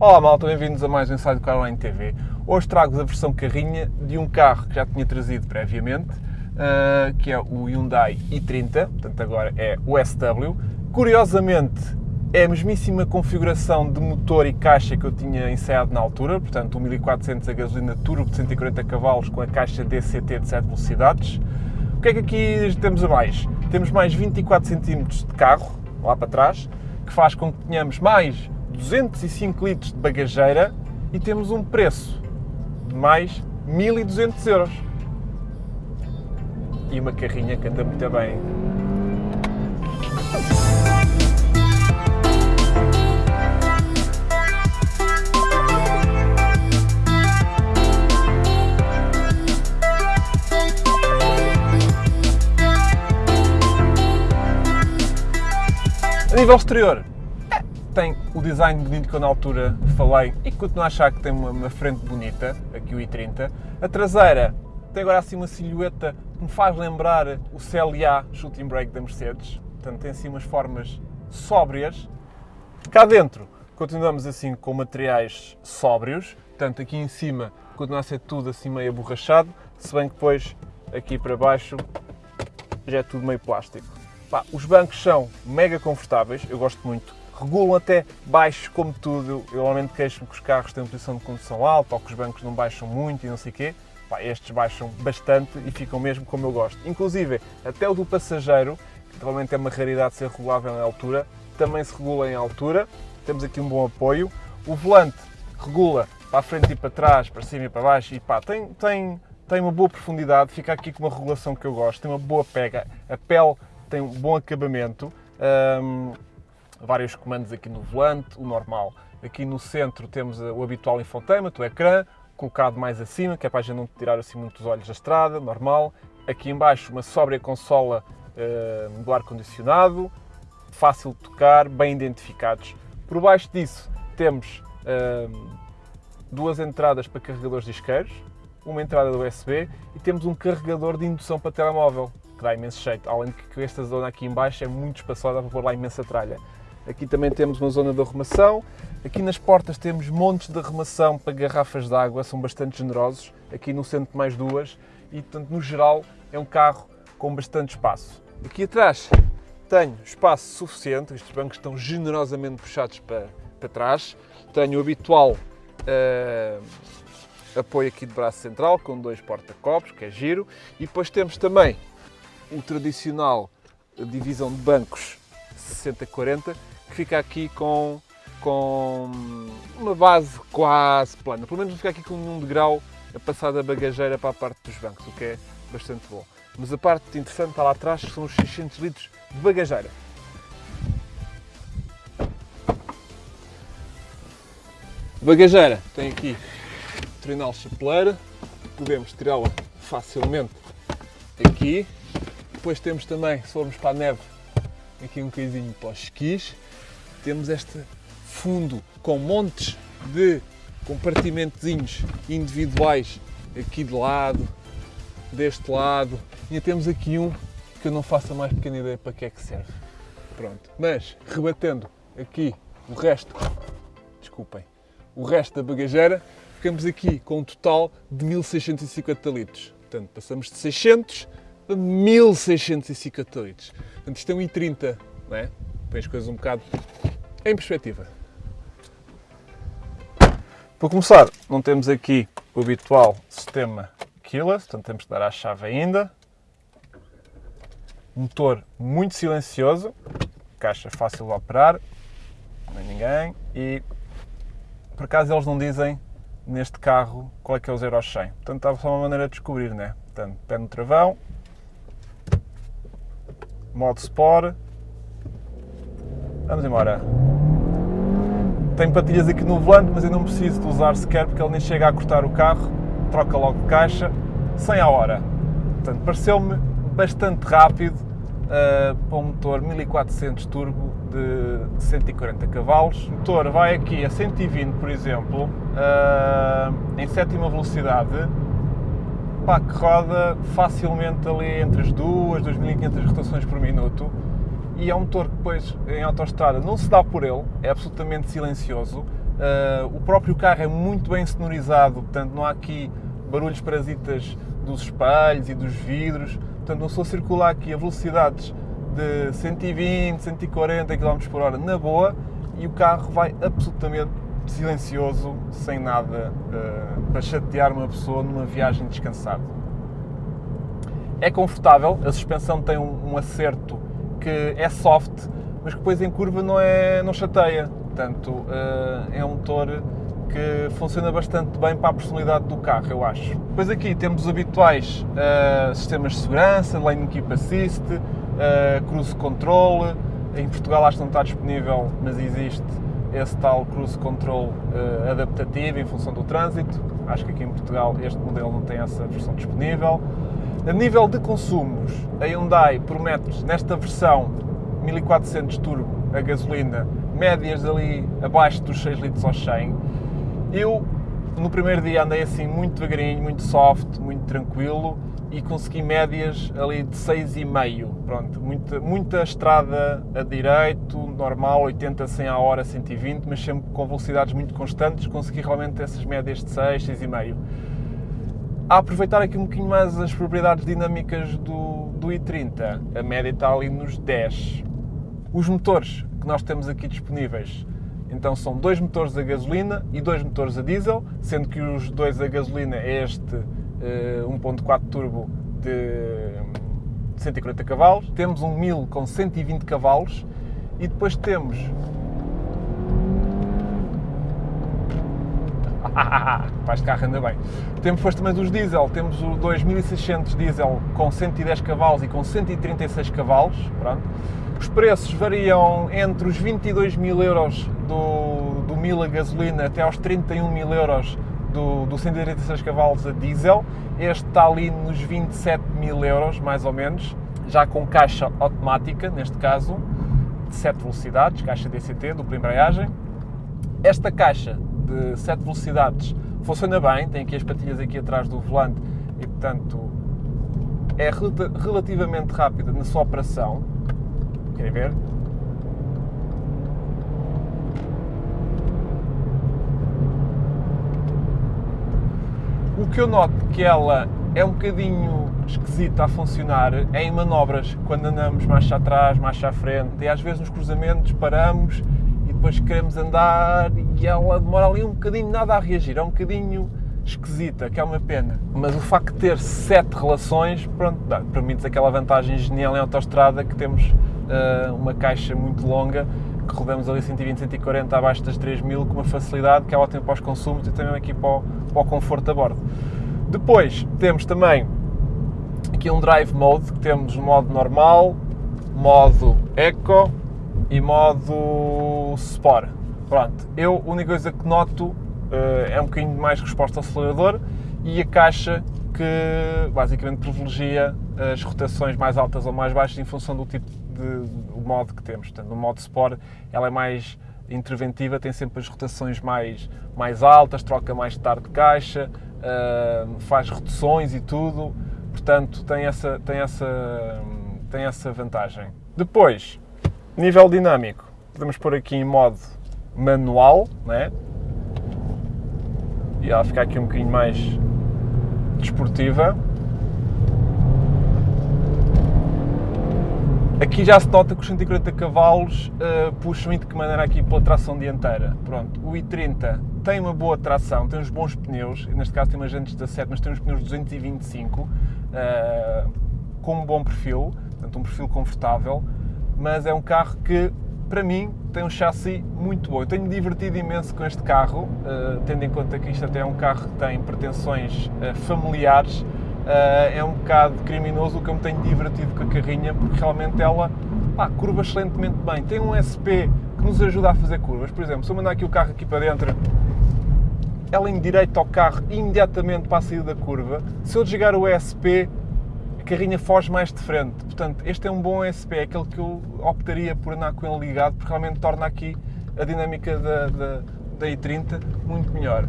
Olá malta, bem-vindos a mais um Inside Carline TV. Hoje trago-vos a versão carrinha de um carro que já tinha trazido previamente, uh, que é o Hyundai i30, portanto agora é o SW. Curiosamente, é a mesmíssima configuração de motor e caixa que eu tinha ensaiado na altura, portanto 1400 a gasolina turbo de 140 cavalos com a caixa DCT de 7 velocidades. O que é que aqui temos a mais? Temos mais 24 cm de carro, lá para trás, que faz com que tenhamos mais 205 litros de bagageira e temos um preço de mais 1200 euros. E uma carrinha que anda muito bem. A nível exterior, tem o design bonito que eu na altura falei e continuo a achar que tem uma, uma, frente bonita, aqui o i30. A traseira tem agora assim uma silhueta que me faz lembrar o CLA Shooting Brake da Mercedes, portanto tem assim umas formas sóbrias. Cá dentro continuamos assim com materiais sóbrios, portanto aqui em cima continua a ser tudo assim meio aborrachado, se bem que depois aqui para baixo já é tudo meio plástico. Pá, os bancos são mega confortáveis, eu gosto muito regulam até baixo como tudo. Eu normalmente queixo-me que os carros têm uma posição de condução alta ou que os bancos não baixam muito e não sei o quê. Pá, estes baixam bastante e ficam mesmo como eu gosto. Inclusive, até o do passageiro, que normalmente é uma raridade ser regulável em altura, também se regula em altura. Temos aqui um bom apoio. O volante regula para a frente e para trás, para cima e para baixo e pá, tem, tem, tem uma boa profundidade, fica aqui com uma regulação que eu gosto, tem uma boa pega, a pele tem um bom acabamento. Vários comandos aqui no volante, o normal. Aqui no centro temos o habitual infotainment, o ecrã, colocado mais acima, que é para a gente não tirar assim muitos olhos da estrada, normal. Aqui embaixo uma sóbria consola uh, do ar-condicionado, fácil de tocar, bem identificados. Por baixo disso temos uh, duas entradas para carregadores disqueiros, uma entrada do USB e temos um carregador de indução para telemóvel, que dá imenso jeito, além de que esta zona aqui embaixo é muito espaçosa para pôr lá imensa tralha. Aqui também temos uma zona de arrumação. Aqui nas portas temos montes de arrumação para garrafas de água, são bastante generosos. Aqui no centro mais duas e, portanto, no geral é um carro com bastante espaço. Aqui atrás tenho espaço suficiente, estes bancos estão generosamente puxados para, para trás. Tenho o habitual uh, apoio aqui de braço central com dois porta-copos, que é giro. E depois temos também o tradicional divisão de bancos 60-40, que fica aqui com, com uma base quase plana. Pelo menos não fica aqui com nenhum degrau a passar da bagageira para a parte dos bancos, o que é bastante bom. Mas a parte interessante está lá atrás, que são os 600 litros de bagageira. Bagageira tem aqui trinal chapeleira, podemos tirá-la facilmente aqui. Depois temos também, se formos para a neve, aqui um bocadinho para os esquis. Temos este fundo com montes de compartimentozinhos individuais aqui de lado, deste lado. E temos aqui um que eu não faço a mais pequena ideia para que é que serve. Pronto. Mas, rebatendo aqui o resto, desculpem, o resto da bagageira, ficamos aqui com um total de 1650 litros. Portanto, passamos de 600 a 1650 litros. Portanto, isto é um i30, não é? Põe as coisas um bocado em perspectiva. Para começar, não temos aqui o habitual sistema keyless, portanto temos que dar à chave ainda. Motor muito silencioso, caixa fácil de operar, não é ninguém. E por acaso eles não dizem neste carro qual é que é o 0 ao 100. Portanto, está só uma maneira de descobrir, né? Portanto, pé no travão, modo Sport. Vamos embora. Tenho patilhas aqui no volante, mas eu não preciso de usar sequer porque ele nem chega a cortar o carro, troca logo de caixa, 100 a hora. Portanto, pareceu-me bastante rápido uh, para um motor 1400 turbo de 140 cavalos. O motor vai aqui a 120, por exemplo, uh, em sétima velocidade, pá, que roda facilmente ali entre as 2, 2500 rotações por minuto e é um motor que depois em autoestrada não se dá por ele, é absolutamente silencioso, Uh, o próprio carro é muito bem sonorizado, portanto não há aqui barulhos parasitas dos espelhos e dos vidros. Portanto, não sou circular aqui a velocidades de 120, 140 km por hora na boa e o carro vai absolutamente silencioso, sem nada uh, para chatear uma pessoa numa viagem descansada. É confortável, a suspensão tem um, um acerto que é soft, mas que depois em curva não, é, não chateia. Portanto, uh, é um motor que funciona bastante bem para a personalidade do carro, eu acho. Depois aqui temos os habituais uh, sistemas de segurança, Lane Keep Assist, uh, Cruise Control. Em Portugal acho que não está disponível, mas existe esse tal Cruise Control uh, adaptativo em função do trânsito. Acho que aqui em Portugal este modelo não tem essa versão disponível. A nível de consumos, a Hyundai promete nesta versão 1400 turbo a gasolina, médias ali abaixo dos 6 litros ao 100 eu, no primeiro dia, andei assim muito devagarinho, muito soft, muito tranquilo e consegui médias ali de 6,5. Pronto, muita, muita estrada a direito, normal, 80, 100 a hora, 120, mas sempre com velocidades muito constantes, consegui realmente essas médias de 6, 6,5. A aproveitar aqui um bocadinho mais as propriedades dinâmicas do, do i30, a média está ali nos 10. Os motores que nós temos aqui disponíveis então são dois motores a gasolina e dois motores a diesel, sendo que os dois a gasolina é este uh, eh, 1.4 turbo de 140 cavalos, temos um 1000 com 120 cavalos e depois temos Pá, este carro anda bem. Temos depois também dos diesel, temos o 2600 diesel com 110 cavalos e com 136 cavalos, pronto. Os preços variam entre os 22 mil euros do, do 1000 a gasolina até aos 31 mil euros do, do 136 cavalos a diesel. Este está ali nos 27 mil euros, mais ou menos, já com caixa automática, neste caso, de 7 velocidades, caixa DCT, dupla embreagem. Esta caixa de 7 velocidades funciona bem, tem aqui as patilhas aqui atrás do volante e, portanto, é relativamente rápida na sua operação. Querem ver? O que eu noto que ela é um bocadinho esquisita a funcionar é em manobras, quando andamos mais atrás, mais à frente, e às vezes nos cruzamentos paramos depois queremos andar e ela demora ali um bocadinho nada a reagir, é um bocadinho esquisita, que é uma pena. Mas o facto de ter sete relações, pronto, permite aquela vantagem genial em autoestrada que temos uh, uma caixa muito longa que rodamos ali 120, 140 abaixo das 3000 com uma facilidade que é ótima para os consumos e também aqui para o, para o conforto a bordo. Depois temos também aqui um Drive Mode, que temos modo normal, modo Eco e modo Sport. Pronto, eu a única coisa que noto uh, é um bocadinho mais resposta ao acelerador e a caixa que basicamente privilegia as rotações mais altas ou mais baixas em função do tipo de, modo que temos. Portanto, no modo Sport ela é mais interventiva, tem sempre as rotações mais, mais altas, troca mais tarde de caixa, uh, faz reduções e tudo, portanto tem essa, tem essa, tem essa vantagem. Depois, Nível dinâmico, podemos pôr aqui em modo manual, né? E ela fica aqui um bocadinho mais desportiva. Aqui já se nota que os 140 cavalos uh, puxam de que maneira aqui pela tração dianteira. Pronto, o i30 tem uma boa tração, tem uns bons pneus, neste caso tem uma jantes 17, mas tem uns pneus 225, uh, com um bom perfil, portanto um perfil confortável mas é um carro que, para mim, tem um chassi muito bom. Eu tenho divertido imenso com este carro, uh, tendo em conta que isto até é um carro que tem pretensões uh, familiares. Uh, é um bocado criminoso o que eu me tenho divertido com a carrinha, porque realmente ela pá, curva excelentemente bem. Tem um SP que nos ajuda a fazer curvas. Por exemplo, se eu mandar aqui o carro aqui para dentro, ela endireita ao carro imediatamente para a saída da curva. Se eu desligar o ESP, carrinha foge mais de frente. Portanto, este é um bom SP, é aquele que eu optaria por andar com ele ligado, porque realmente torna aqui a dinâmica da, da, da i30 muito melhor.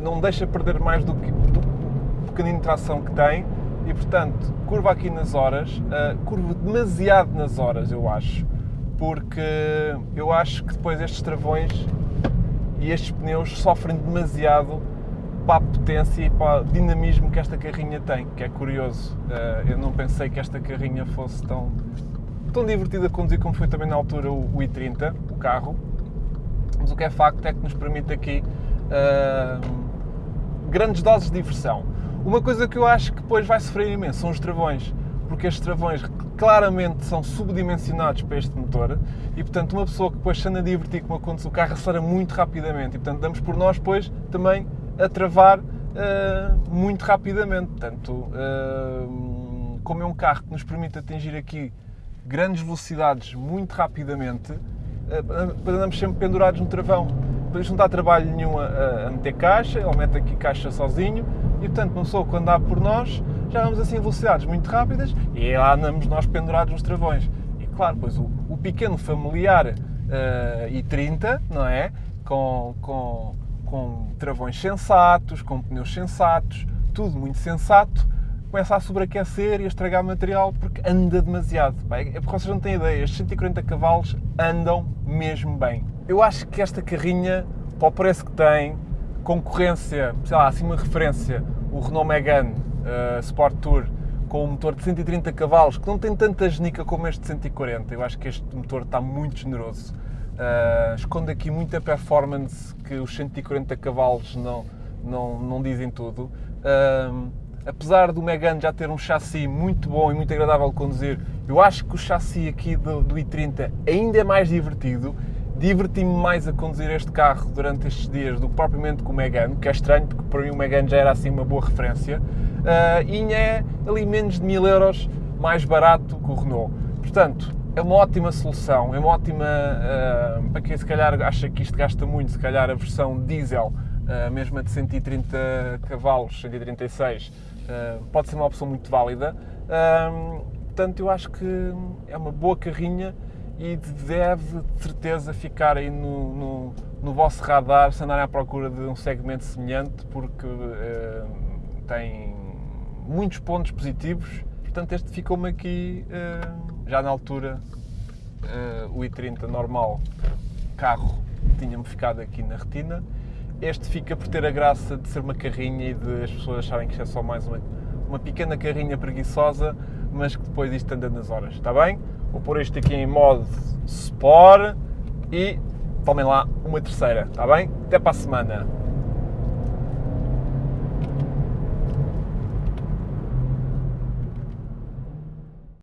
Não deixa perder mais do que do pequenino tração que tem e, portanto, curva aqui nas horas, uh, curva demasiado nas horas, eu acho. porque eu acho que depois estes travões e estes pneus sofrem demasiado para a potência e para o dinamismo que esta carrinha tem, que é curioso. Uh, eu não pensei que esta carrinha fosse tão, tão divertida a conduzir como foi também na altura o, o i30, o carro. Mas o que é facto é que nos permite aqui uh, grandes doses de diversão. Uma coisa que eu acho que depois vai sofrer imenso são os travões, porque estes travões claramente são subdimensionados para este motor e, portanto, uma pessoa que depois se anda a divertir com uma condução, o carro acelera muito rapidamente e, portanto, damos por nós depois também a travar uh, muito rapidamente. Portanto, uh, como é um carro que nos permite atingir aqui grandes velocidades muito rapidamente, uh, andamos sempre pendurados no travão. Por isso não dá trabalho nenhum a, a, meter caixa, ele mete aqui caixa sozinho e, portanto, uma pessoa quando dá por nós, já vamos assim velocidades muito rápidas e lá andamos nós pendurados nos travões. E claro, pois o, o pequeno familiar uh, i30, não é? Com, com com travões sensatos, com pneus sensatos, tudo muito sensato, começa a sobreaquecer e a estragar material porque anda demasiado. É porque vocês não têm ideia, estes 140 cavalos andam mesmo bem. Eu acho que esta carrinha, para o preço que tem, concorrência, sei lá, assim uma referência, o Renault Megane uh, Sport Tour com um motor de 130 cavalos, que não tem tanta genica como este de 140. Eu acho que este motor está muito generoso. Uh, esconde aqui muita performance que os 140 cavalos não, não, não dizem tudo. Uh, apesar do Megane já ter um chassi muito bom e muito agradável de conduzir, eu acho que o chassi aqui do, do i30 ainda é mais divertido. Diverti-me mais a conduzir este carro durante estes dias do que propriamente com o Megane, que é estranho, porque para mim o Megane já era assim uma boa referência. Uh, e é ali menos de 1000 euros mais barato que o Renault. Portanto, é uma ótima solução, é uma ótima. Uh, para quem se calhar acha que isto gasta muito, se calhar a versão diesel, uh, mesmo a de 130 cavalos, 136, uh, pode ser uma opção muito válida. portanto, eu acho que é uma boa carrinha e deve de certeza ficar aí no, no, no vosso radar se andarem à procura de um segmento semelhante, porque tem muitos pontos positivos. Portanto, este ficou-me aqui já na altura uh, o i30 normal, carro, tinha-me ficado aqui na retina. Este fica por ter a graça de ser uma carrinha e de as pessoas acharem que isto é só mais uma, uma pequena carrinha preguiçosa, mas que depois isto anda nas horas, está bem? Vou pôr isto aqui em modo Sport e tomem lá uma terceira, está bem? Até para a semana!